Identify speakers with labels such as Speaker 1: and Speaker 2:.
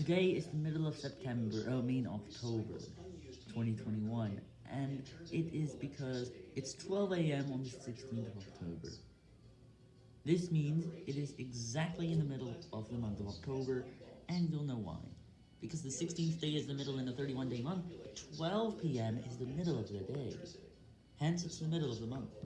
Speaker 1: Today is the middle of September, I mean October, 2021, and it is because it's 12 a.m. on the 16th of October. This means it is exactly in the middle of the month of October, and you'll know why. Because the 16th day is the middle in a 31-day month, 12 p.m. is the middle of the day. Hence, it's the middle of the month.